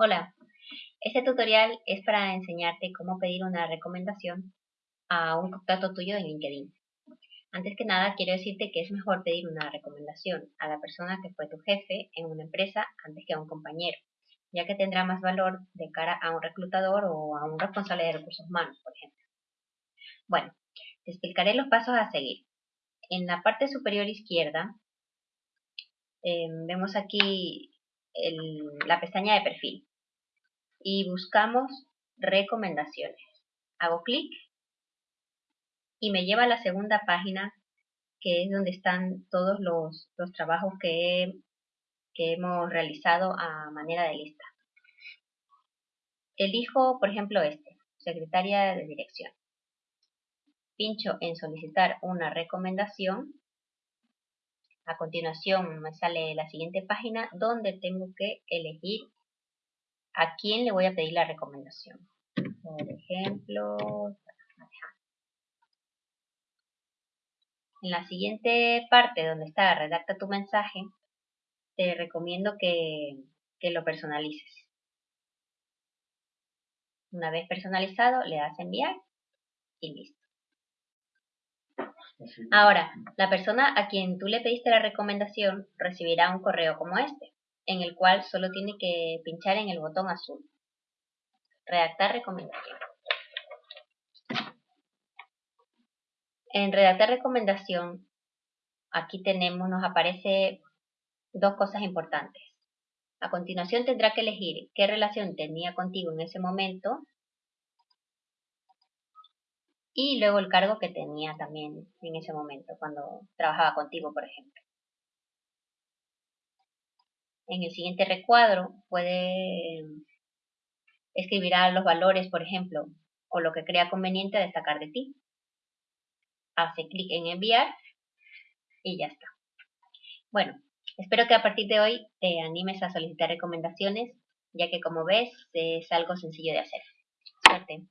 Hola, este tutorial es para enseñarte cómo pedir una recomendación a un contacto tuyo en LinkedIn. Antes que nada, quiero decirte que es mejor pedir una recomendación a la persona que fue tu jefe en una empresa antes que a un compañero, ya que tendrá más valor de cara a un reclutador o a un responsable de recursos humanos, por ejemplo. Bueno, te explicaré los pasos a seguir. En la parte superior izquierda, eh, vemos aquí la pestaña de perfil y buscamos recomendaciones. Hago clic y me lleva a la segunda página que es donde están todos los, trabajos que, que hemos realizado a manera de lista. Elijo, por ejemplo, este, secretaria de dirección. Pincho en solicitar una recomendación. A continuación me sale la siguiente página donde tengo que elegir ¿A quién le voy a pedir la recomendación? Por ejemplo, en la siguiente parte donde está redacta tu mensaje, te recomiendo que, que lo personalices. Una vez personalizado, le das enviar y listo. Ahora, la persona a quien tú le pediste la recomendación recibirá un correo como este en el cual solo tiene que pinchar en el botón azul. Redactar recomendación. En redactar recomendación, aquí tenemos, nos aparece dos cosas importantes. A continuación tendrá que elegir qué relación tenía contigo en ese momento y luego el cargo que tenía también en ese momento, cuando trabajaba contigo, por ejemplo. En el siguiente recuadro puede escribirá los valores, por ejemplo, o lo que crea conveniente destacar de ti. Hace clic en enviar y ya está. Bueno, espero que a partir de hoy te animes a solicitar recomendaciones, ya que como ves es algo sencillo de hacer. Suerte.